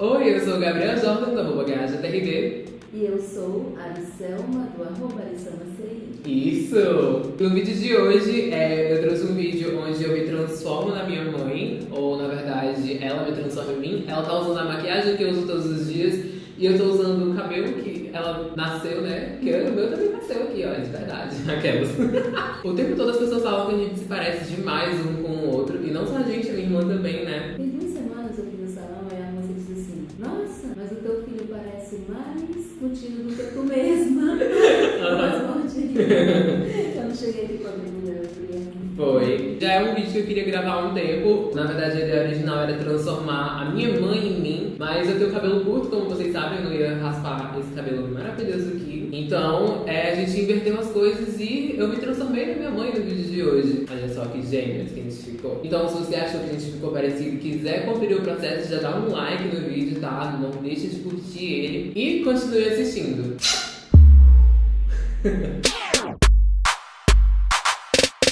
Oi, eu sou o Gabriel Jordan, do arroba GajaTRD. E eu sou a Ariselma, do arroba. Isso! No vídeo de hoje, é, eu trouxe um vídeo onde eu me transformo na minha mãe, ou na verdade, ela me transforma em mim. Ela tá usando a maquiagem que eu uso todos os dias, e eu tô usando o cabelo que ela nasceu, né? Que o meu também nasceu aqui, ó, de verdade. Aquelas. o tempo todo as pessoas falam que a gente se parece demais um com o outro, e não só a gente, a minha irmã também, né? Contigo do que tu mesma. Gordinho. Eu não cheguei aqui com a minha Foi. Já é um vídeo que eu queria gravar há um tempo. Na verdade, a ideia original era transformar a minha mãe em mim. Mas eu tenho cabelo curto, como vocês sabem, eu não ia raspar esse cabelo maravilhoso aqui. Então, é, a gente inverteu as coisas e eu me transformei na minha mãe no vídeo de hoje. Olha só que gêmeos que a gente ficou. Então, se você achou que a gente ficou parecido e quiser conferir o processo, já dá um like no vídeo, tá? Não deixa de curtir ele. E continue assistindo.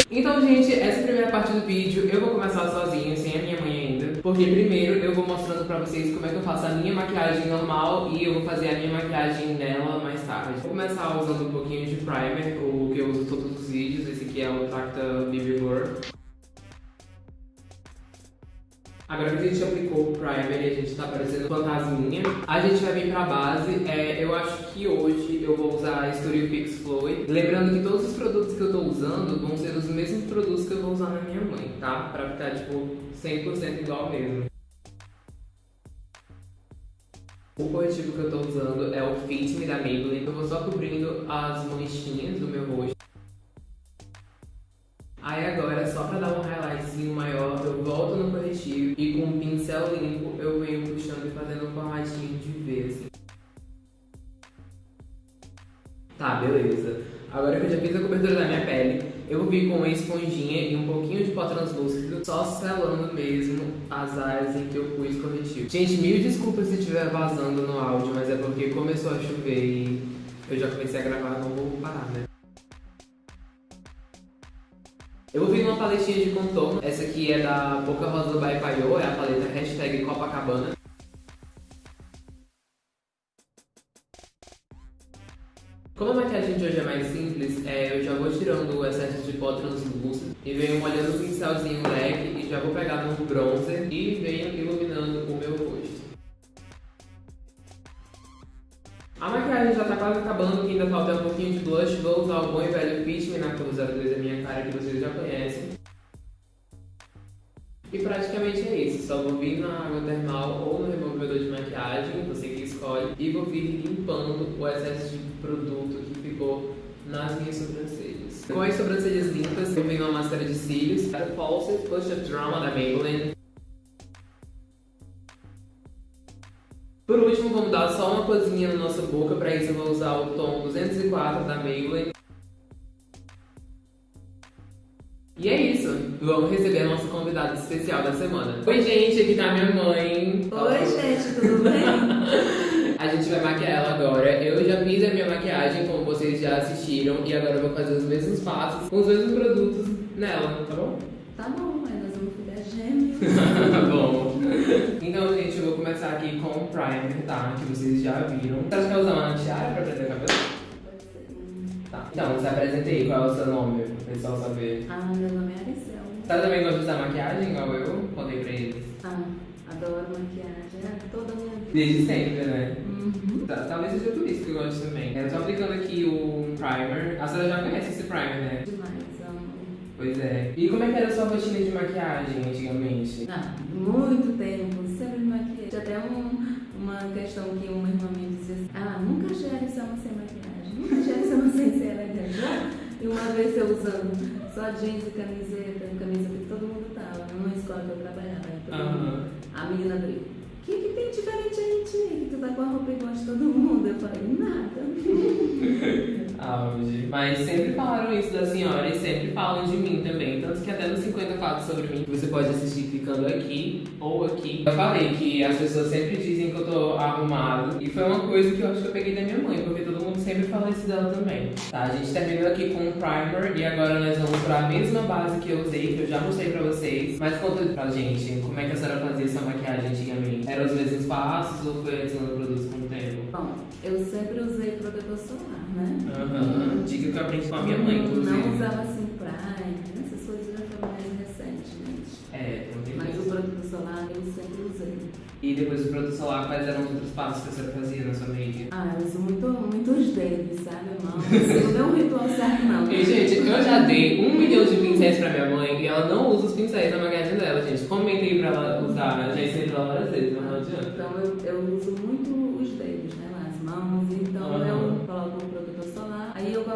Então, gente, essa é a primeira parte do vídeo eu vou começar sozinho, sem a minha mãe ainda. Porque primeiro eu vou mostrando pra vocês como é que eu faço a minha maquiagem normal e eu vou fazer a minha maquiagem nela mais tarde. Vou começar usando um pouquinho de primer, o que eu uso todos os vídeos. Esse aqui é o Tacta BB Blur. Agora que a gente aplicou o primer e a gente tá parecendo fantasminha, a gente vai vir pra base. É, eu acho que hoje eu vou usar a Studio Fix Fluid. Lembrando que todos os produtos que eu tô usando vão ser os mesmos produtos que eu vou usar na minha mãe, tá? Pra ficar, tipo, 100% igual mesmo. O corretivo que eu tô usando é o Fit Me da Maybelline. Eu vou só cobrindo as manchinhas do meu rosto. Aí agora, só pra dar um highlightzinho maior, eu volto no corretivo e com um pincel limpo eu venho puxando e fazendo um formatinho de V, assim. Tá, beleza. Agora que eu já fiz a cobertura da minha pele, eu vir com uma esponjinha e um pouquinho de pó translúcido, só selando mesmo as áreas em que eu pus corretivo. Gente, mil desculpas se estiver vazando no áudio, mas é porque começou a chover e eu já comecei a gravar, não vou parar, né? Eu vou vir numa paletinha de contorno. Essa aqui é da Boca Rosa by Paiô, é a paleta hashtag Copacabana. Como a maquiagem de hoje é mais simples, é, eu já vou tirando o excesso de pó translúcido e venho molhando o pincelzinho leque e já vou pegar no bronzer e venho iluminando o meu quase acabando, que ainda falta um pouquinho de blush. Vou usar o bom e velho Fit Me na cor 02 da minha cara, que vocês já conhecem. E praticamente é isso, só vou vir na água termal ou no removedor de maquiagem, você que escolhe, e vou vir limpando o excesso de produto que ficou nas minhas sobrancelhas. Com as sobrancelhas limpas, eu venho uma máscara de cílios, a False Push Up Drama da Maybelline. Por último, vamos dar só uma coisinha na nossa boca, para isso eu vou usar o tom 204 da Maybelline. E é isso, vamos receber a nossa convidada especial da semana. Oi gente, aqui tá minha mãe. Oi, gente, tudo bem? A gente vai maquiar ela agora. Eu já fiz a minha maquiagem, como vocês já assistiram, e agora eu vou fazer os mesmos passos com os mesmos produtos nela, tá bom? Tá bom, mas gêmeos. Tá bom. Então, gente, eu vou começar aqui com o primer, tá? Que vocês já viram. Você acha que vai usar uma tiara pra prender o cabelo? Pode ser. Tá. Então, se apresenta aí, qual é o seu nome, pro pessoal saber. Ah, meu nome é Ariselma. Você também gosta de usar maquiagem, igual eu? Contei pra eles. Ah, adoro maquiagem, é toda a minha vida. Desde sempre, né? Uhum. Tá, Talvez seja por isso que eu gosto também. Eu tô aplicando aqui o primer. A senhora já conhece esse primer, né? Demais. Pois é. E como é que era a sua rotina de maquiagem antigamente? Ah, muito tempo, sempre me maquiei. Tinha até um, uma questão que uma irmã minha dizia assim, ah, nunca gere sama sem maquiagem, nunca gere sama sem ser elegante. E uma vez eu usando só jeans e camiseta, camisa que todo mundo tava, numa escola que eu trabalhava. Aí todo Aham. mundo, a menina abriu. O que, que tem diferente aí, tia? Que tu tá com a roupa igual de todo mundo? Eu falei, nada. Auge. Mas sempre falaram isso da senhora e sempre falam de mim também. Tanto que até no 50 fatos sobre mim, você pode assistir clicando aqui ou aqui. Eu falei que as pessoas sempre dizem que eu tô arrumado. E foi uma coisa que eu acho que eu peguei da minha mãe, porque todo mundo sempre fala isso dela também. Tá, a gente terminou aqui com o primer e agora nós vamos pra mesma base que eu usei, que eu já mostrei pra vocês. Mas conta pra gente, como é que a senhora fazia essa maquiagem antigamente? Eram os mesmos passos ou foi adicionando produtos com o tempo? Bom, eu sempre usei protetor solar, né? Aham, dica que eu aprendi com a minha mãe, inclusive. Não usava assim prime, essas coisas já foram mais recentemente. É, tem um Mas o protetor solar eu sempre usei. E depois do produto solar, quais eram os outros passos que senhora fazia na sua make? Ah, eu uso muito, muitos dedos, sabe, irmão? Assim, não é um ritual certo, não. E, gente, eu já dei um milhão de pincéis pra minha mãe e ela não usa os pincéis na maquiagem dela, gente. Comentei pra ela usar, já ensinei pra ela várias vezes, mas não adianta. Então eu, eu uso muito os dedos, né? As mãos,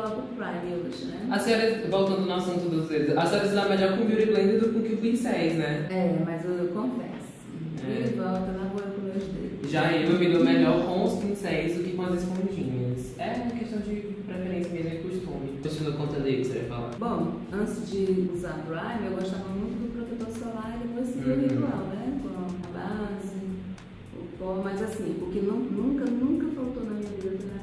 coloco o prime hoje, né? A senhora, voltando no assunto dos dedos, a senhora se dá melhor com beauty blender do que com pincéis, né? É, mas eu, eu confesso. É. E volta, lá vou eu com meus dedos. Já eu me dou melhor com os pincéis do que com as esponjinhas. É questão de preferência mesmo e costume. Continua contando aí o que você ia falar. Bom, antes de usar prime, eu gostava muito do protetor solar e depois seguir o Uhum. ritual, né? Com a base, o pó, mas assim, o que nu- nunca, nunca faltou na minha vida foi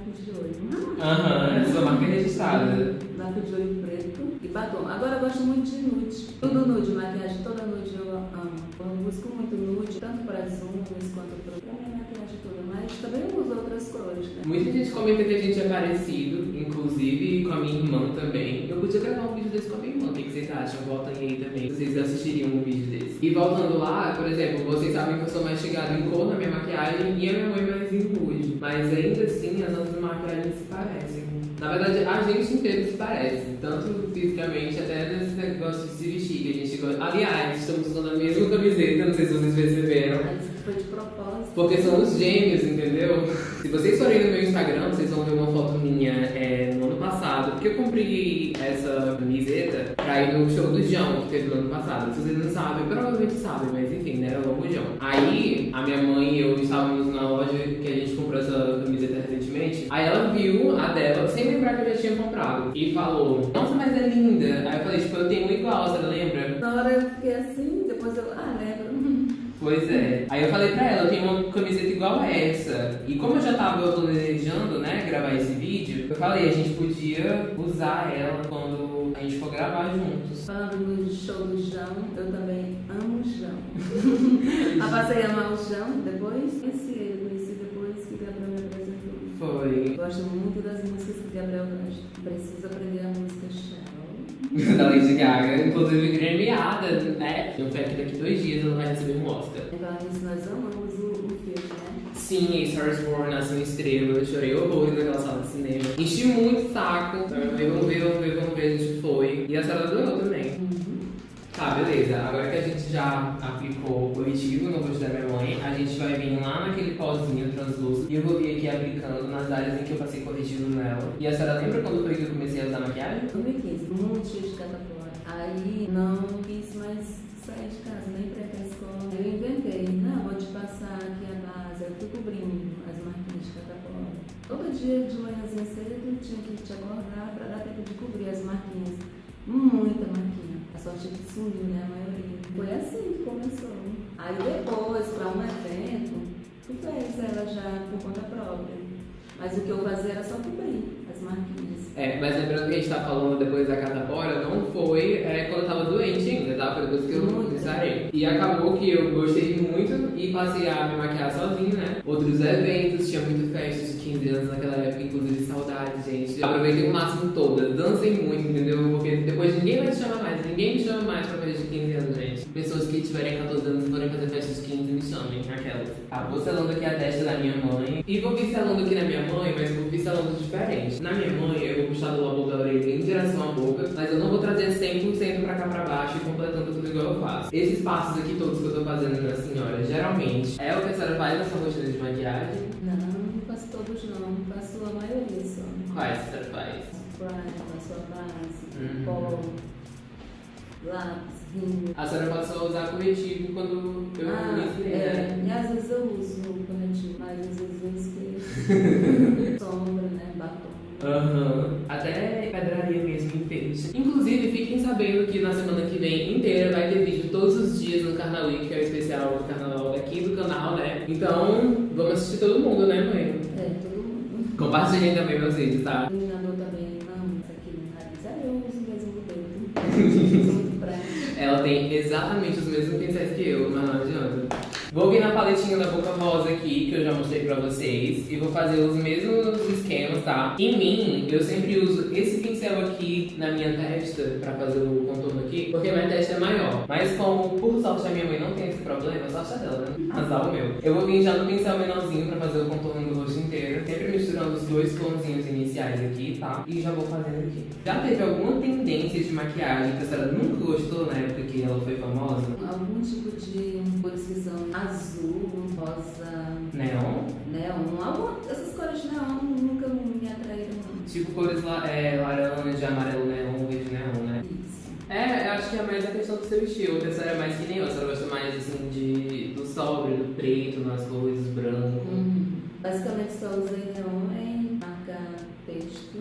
lápis de olho. Aham, marca é registrada. Lápis de olho preto e batom. Agora eu gosto muito de nude. Tudo nude, maquiagem toda nude eu amo. Eu busco muito nude, tanto para as unhas quanto para minha maquiagem toda. Mas também eu uso outras cores, né? Muita gente comenta que a gente é parecido, inclusive com a minha irmã também. Eu podia gravar um vídeo desse com a minha irmã, o que vocês acham? Voltem aí também, vocês assistiriam um vídeo desse. E voltando lá, por exemplo, vocês sabem que eu sou mais chegada em cor na minha maquiagem e a minha mãe mais em rude. Mas ainda assim, as outras maquiagens se parecem. Na verdade, a gente inteiro se parece, tanto fisicamente até nesse negócio de se vestir que a gente gosta. Aliás, estamos usando a mesma camiseta, não sei se vocês perceberam. Mas foi de propósito. Porque são os gêmeos, entendeu? Se vocês forem no meu Instagram, vocês vão ver uma foto minha é, Porque eu comprei essa camiseta pra ir no show do João, que teve no ano passado. Se vocês não sabem, provavelmente sabem, mas enfim, né? Era o João. Aí, a minha mãe e eu estávamos na loja que a gente comprou essa camiseta recentemente. Aí ela viu a dela, sem lembrar que eu já tinha comprado. E falou, nossa, mas é linda. Aí eu falei, tipo, eu tenho igual, você lembra? Na hora eu fiquei assim, depois eu, ah, lembro. Pois é. Aí eu falei pra ela, eu tenho uma camiseta igual a essa. E como eu já tava planejando, né, gravar esse vídeo, eu falei, a gente podia usar ela quando a gente for gravar juntos. Falando no show do Jão, eu também amo o Jão. Eu passei a amar o Jão depois, conheci ele, conheci depois que Gabriel me apresentou. Foi. Gosto muito das músicas que Gabriel gosta. Preciso aprender a música Da Lady Gaga, inclusive gremiada, né? Eu fé que daqui dois dias ela vai receber um Oscar. Nisso, nós amamos o, o filme, né? Sim, A Star Born, Nasceu Estrela, eu chorei horrores naquela sala de cinema. Enchi muito o saco. Vamos ver, vamos ver, vamos ver, vamos ver, a gente foi. E a senhora adorou também. Tá, beleza. Agora que a gente já aplicou o corretivo no rosto da minha mãe, a gente vai vir lá naquele pozinho translúcido e eu vou vir aqui aplicando nas áreas em que eu passei corretivo nela. E a senhora lembra quando foi que eu comecei a usar maquiagem? 2015, muito cheio de catapora. Aí não quis mais sair de casa, nem pra escola. Eu inventei, não, vou te passar aqui a base. Eu fui cobrindo as marquinhas de catapora. Todo dia de manhãzinha cedo tinha que te acordar pra dar tempo de cobrir as marquinhas. Muita marquinha. A sorte é que sumiu, né? A maioria. Foi assim que começou. Aí depois, pra um evento, tu fez ela já por conta própria. Mas o que eu fazia era só cobrir as marquinhas. É, mas lembrando que a gente tá falando depois da catapora, não foi é, quando eu tava doente ainda, tá? Foi depois que eu. E acabou que eu gostei muito e passei a me maquiar sozinho, né? Outros eventos, tinha muito festa de 15 anos naquela época, inclusive saudade, gente. Aproveitei o máximo todas, dancei muito, entendeu? Porque depois ninguém vai te chamar mais, ninguém me chama mais pra festa de 15 anos, gente. Pessoas que tiverem 14 anos e forem fazer festa de 15, me chamem, aquelas. Ah, vou selando aqui a testa da minha mãe. E vou vir selando aqui na minha mãe, mas vou vir selando diferente. Na minha mãe, eu vou puxar do lobo da orelha em direção à boca, mas eu não vou trazer 100% pra cá pra baixo e completando tudo igual eu faço. Esses passos aqui todos que eu tô fazendo na senhora, geralmente, é o que a senhora faz na sua rotina de maquiagem? Não, não faço todos não, faço a maioria só. Quais a senhora faz? Prime, faço a base, Uhum. pó, lápis, rímel. A senhora passou a usar corretivo quando eu ah, me é, né? e às vezes eu uso o corretivo, mas às vezes eu esqueço. Sombra, né, batom. Aham. Até pedraria mesmo em peixe. Inclusive, fiquem sabendo que na semana que vem inteira vai ter vídeo todos os dias no Carnaval Week, que é o especial do carnaval daqui do canal, né? Então, vamos assistir todo mundo, né, mãe? É, todo mundo. Compartilhem também meus vídeos, tá? Iluminador também, não, isso aqui no nariz. Aí eu uso o mesmo muito prática. Ela tem exatamente os mesmos pincéis que eu, mas não adianta. Vou vir na paletinha da Boca Rosa aqui, que eu já mostrei pra vocês, e vou fazer os mesmos esquemas, tá? Em mim, eu sempre uso esse pincel aqui na minha testa pra fazer o contorno aqui, porque minha testa é maior. Mas como, por sorte, a minha mãe não tem esse problema, sorte é dela, né? Azar o meu. Eu vou vir já no pincel menorzinho pra fazer o contorno do rosto inteiro, sempre misturando os dois tonzinhos iniciais aqui, tá? E já vou fazendo aqui. Já teve alguma tendência de maquiagem que a senhora nunca gostou na época que ela foi famosa? Algum tipo de são azul, rosa, Neon? neon. Alguma, essas cores de neon nunca me atraíram, não. Tipo cores la é, laranja, amarelo neon, verde neon, né? Isso. É, eu acho que é mais a questão do seu estilo, que a senhora é mais que nem eu, a senhora gosta mais assim de, do sóbrio, do preto, nas cores, branco. Hum. Basicamente só usei neon em marcar texto.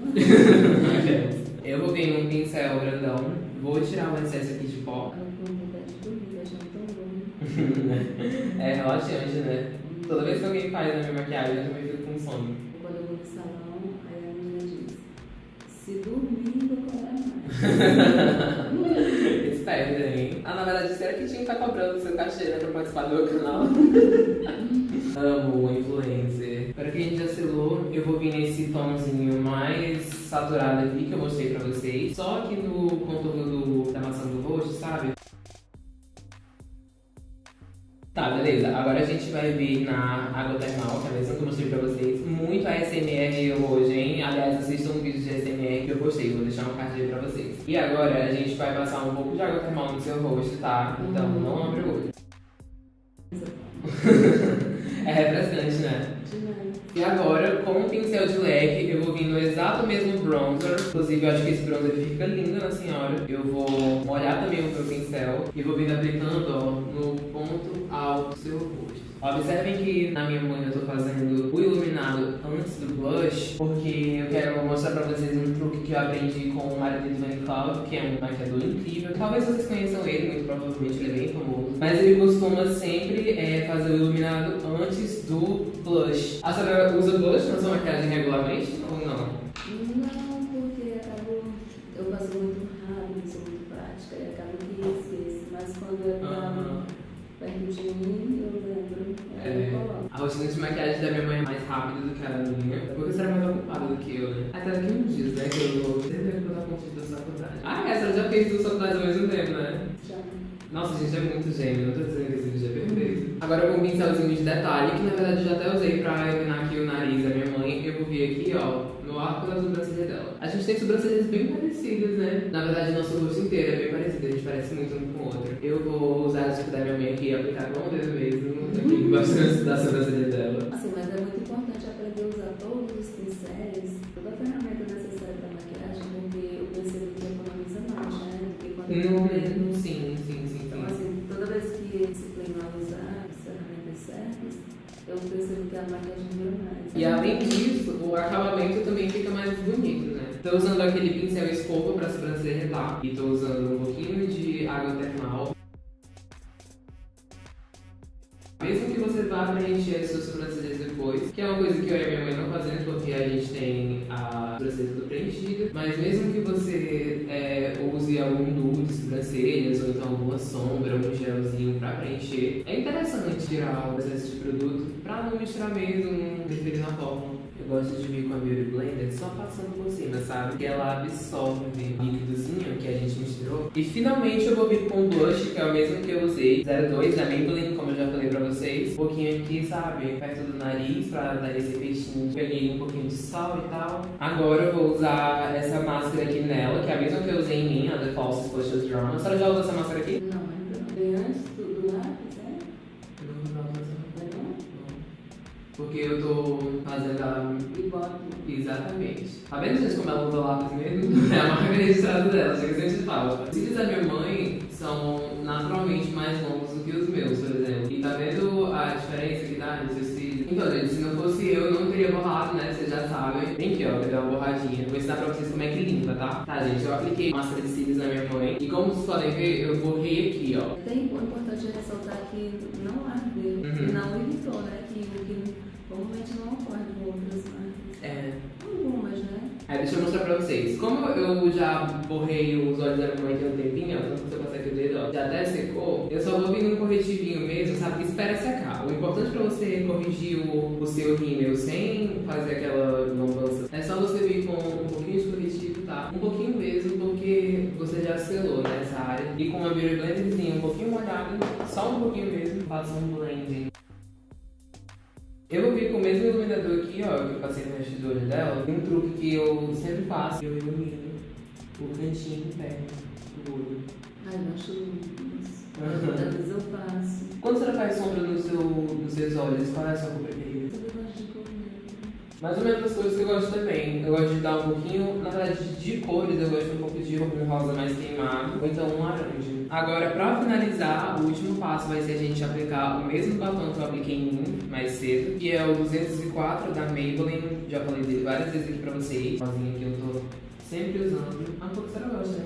eu vou vir num pincel grandão, vou tirar o excesso aqui de pó. Eu tô com vontade de dormir, achando tão bom. é relaxante, né? Toda vez que alguém faz a minha maquiagem, eu também fico com sono. Quando eu vou no salão, aí a menina diz, se dormir, vou cobrar mais. Esperta, hein? Ah, na verdade, será que tinha que estar cobrando o seu cachê né, pra participar do meu canal? Amo o influencer. Para quem já selou, eu vou vir nesse tomzinho mais saturado aqui que eu mostrei pra vocês. Só aqui no contorno Tá, beleza. Agora a gente vai vir na água termal, que é a mesma que eu mostrei pra vocês. Muito ASMR hoje, hein? Aliás, assistam um vídeo de ASMR que eu gostei, vou deixar um card aí pra vocês. E agora a gente vai passar um pouco de água termal no seu rosto, tá? Então não abre o olho. é refrescante, né? Demais. E agora, com o pincel de leque, eu vou vir no exato mesmo bronzer. Inclusive, eu acho que esse bronzer fica lindo na senhora. Eu vou molhar também o meu pincel e vou vir aplicando, ó, no ponto alto do seu rosto. Observem que na minha mão eu tô fazendo o iluminado antes do blush, porque eu quero mostrar pra vocês um truque que eu aprendi com o marido Vanny Cloud, que é um maquiador incrível. Talvez vocês conheçam ele, muito provavelmente ele é bem famoso. Mas ele costuma sempre é, fazer o iluminado antes do blush. A senhora usa blush na sua maquiagem regularmente ou? Não, porque acabo, eu faço muito rápido, sou muito prática e acabo que esqueço. Mas quando eu Aham. tava perto de mim, eu lembro. É, a rotina de maquiagem da minha mãe é mais rápida do que a minha, porque você era mais ocupada do que eu, né? Até daqui uns dias, né, que eu vou tempo pra dar conta da faculdade. Ah, essa já fez duas faculdades ao mesmo tempo, né? Já. Nossa, gente, é muito gêmeo, não tô dizendo que esse vídeo é perfeito. Agora eu vou um pincelzinho de detalhe, que na verdade eu já até usei pra iluminar aqui o nariz da minha mãe. Eu vou vir aqui, ó, no arco da sobrancelha dela. A gente tem sobrancelhas bem parecidas, né? Na verdade, nosso rosto inteiro é bem parecido, a gente parece muito um com o outro. Eu vou usar dica da minha mãe aqui e aplicar com o dedo mesmo, aqui bastante da sobrancelha dela. Assim, mas é muito importante aprender a usar todos os pincéis, toda a ferramenta necessária para maquiagem, porque eu percebo que economiza mais, né? Do que quando eu Hum, mesmo. sim, sim, sim, Então, sim. assim, toda vez que disciplino a usar certas, eu percebo que a maquiagem dura mais. E além disso, o acabamento também fica mais bonito, né? Tô usando aquele pincel escova pra sobrancelha, tá? E tô usando um pouquinho de água termal. Você vá preencher as suas sobrancelhas depois, que é uma coisa que eu e minha mãe não fazemos, porque a gente tem a sobrancelha tudo preenchida, mas mesmo que você é, use algum nude de sobrancelhas, ou então alguma sombra, um gelzinho pra preencher, é interessante tirar o excesso de produto pra não misturar mesmo, interferir na fórmula. Eu gosto de vir com a Beauty Blender só passando por cima, sabe? Que ela absorve líquidozinho E finalmente eu vou vir com o blush, que é o mesmo que eu usei, 02 da Maybelline, como eu já falei pra vocês. Um pouquinho aqui, sabe? Perto do nariz, pra dar esse efeitinho. Peguei um pouquinho de sal e tal. Agora eu vou usar essa máscara aqui nela, que é a mesma que eu usei em mim, a The False Splashes Drama. A senhora já usou essa máscara aqui? Não. Tá vendo, gente, como ela usa lápis mesmo? É a marca registrada dela, chega que a gente fala. Os cílios da minha mãe são naturalmente mais longos do que os meus, por exemplo. E tá vendo a diferença que dá nos seus cílios? Então, gente, se não fosse eu, eu não teria borrado, né? Vocês já sabem. Vem aqui, ó, que deu uma borradinha. Vou ensinar pra vocês como é que limpa, tá? Tá, gente, eu apliquei máscara de cílios na minha mãe. E como vocês podem ver, eu borrei aqui, ó. Tem o importante é ressaltar que não ardeu, Uhum. não irritou, né? Que o que normalmente não ocorre com outras marcas. É, deixa eu mostrar pra vocês. Como eu já borrei os olhos da minha mãe tem um tempinho, ó, então você consegue o dedo, ó, já até secou, eu só vou vir no corretivinho mesmo, sabe? Espera secar. O importante pra você corrigir o, o seu rímel sem fazer aquela lambança é só você vir com um pouquinho de corretivo, tá? Um pouquinho mesmo, porque você já selou nessa área. E com uma Beauty Blenderzinha um pouquinho molhada, só um pouquinho mesmo, faça um blend. Eu vou vir com o mesmo iluminador aqui, ó, que eu passei no resto do olho dela. Tem um truque que eu sempre faço, eu ilumino o cantinho interno do olho. Ai, eu acho lindo isso. Uhum. Às vezes eu faço. Quando você faz sombra no seu, nos seus olhos, qual é a sua cor Mais ou menos as coisas que eu gosto também. Eu gosto de dar um pouquinho, na verdade, de cores, eu gosto de um pouco de um rosa mais queimado, ou então um laranja. Agora, pra finalizar, o último passo vai ser a gente aplicar o mesmo batom que eu apliquei em mim mais cedo, que é o 204 da Maybelline. Já falei dele várias vezes aqui pra vocês. Sozinho aqui eu tô sempre usando. Ah, um pouco você não gosta, né?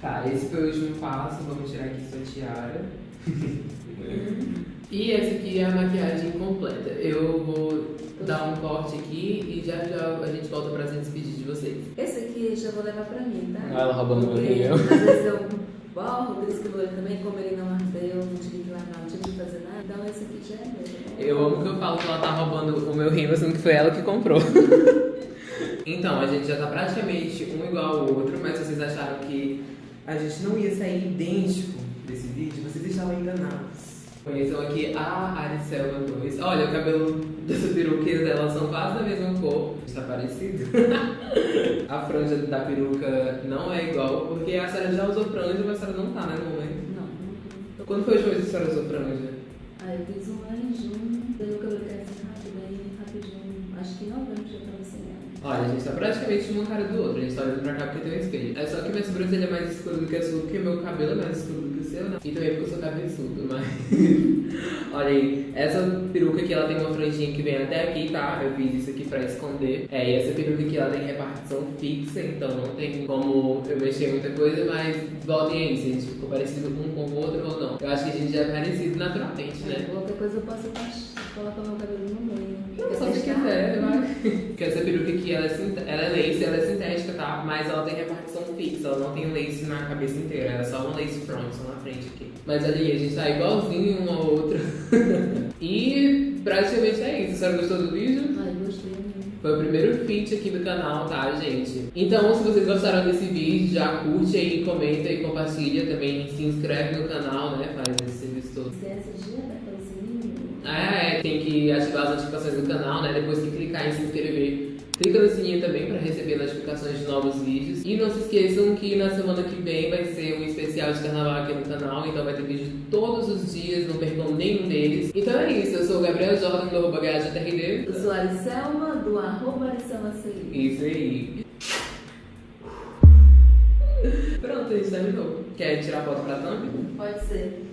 Tá, esse foi o último passo. Vamos tirar aqui sua tiara. E essa aqui é a maquiagem completa. Eu vou dar um corte aqui e já já a gente volta pra se despedir de vocês. Esse aqui já vou levar pra mim, tá? Ela roubando meu rímel. Às vezes eu borro, por isso que eu vou também, como ele não ardeu, não tive que lavar, não tive que fazer nada. Então esse aqui já é meu. Eu amo que eu falo que ela tá roubando o meu rímel, sendo que foi ela que comprou. então, a gente já tá praticamente um igual ao outro, mas vocês acharam que a gente não ia sair idêntico desse vídeo, vocês estavam enganados. Conheçam aqui a Aricelma 2. Olha, o cabelo dessa peruqueira dela são quase da mesma cor. Está parecido. a franja da peruca não é igual, porque a senhora já usou franja, mas a senhora não tá, né, mamãe? Não, não. Quando foi a última vez que a senhora usou franja? Ah, eu fiz um lá em junho, daí o cabelo cresce rápido, aí rapidinho, acho que em novembro já tava sem ela. Olha, a gente tá praticamente uma cara do outro. A gente tá olhando pra cá porque tem um espelho. É só que minha sobrancelha é mais escura do que a sua, porque meu cabelo é mais escuro do que o seu, né? E também porque eu sou cabeçudo, mas... Olha aí, essa peruca aqui, ela tem uma franjinha que vem até aqui, tá? Eu fiz isso aqui pra esconder. É, e essa peruca aqui, ela tem repartição fixa, então não tem como eu mexer muita coisa, mas voltem aí, a gente ficou parecido um com o outro ou não. Eu acho que a gente já é parecido naturalmente, né? Qualquer coisa eu posso colocar meu cabelo no meio. Não, só se quiser, vai. Porque essa peruca aqui, ela é, ela é lace, ela é sintética, tá? Mas ela tem repartição fixa, ela não tem lace na cabeça inteira, ela é só uma lace front, só na frente aqui. Mas aí, a gente tá igualzinho um ao outro. e praticamente é isso. A senhora gostou do vídeo? Ai, gostei. Foi o primeiro feat aqui do canal, tá, gente? Então, se vocês gostaram desse vídeo, já curte aí, comenta e compartilha também. Se inscreve no canal, né? Faz esse serviço todo. De apertar o sininho. Ah, é, tem que ativar as notificações do canal, né? Depois que clicar em se inscrever, clica no sininho também para receber notificações de novos vídeos. E não se esqueçam que na semana que vem vai ser um especial de carnaval aqui no canal, então vai ter vídeo todos os dias, não percam nenhum deles. Então é isso, eu sou o Gabriel Jordan do arroba GHTRD. Eu sou a Aricelma, do arroba. Isso aí. Pronto, a gente terminou. Quer tirar foto pra thumb? Pode ser.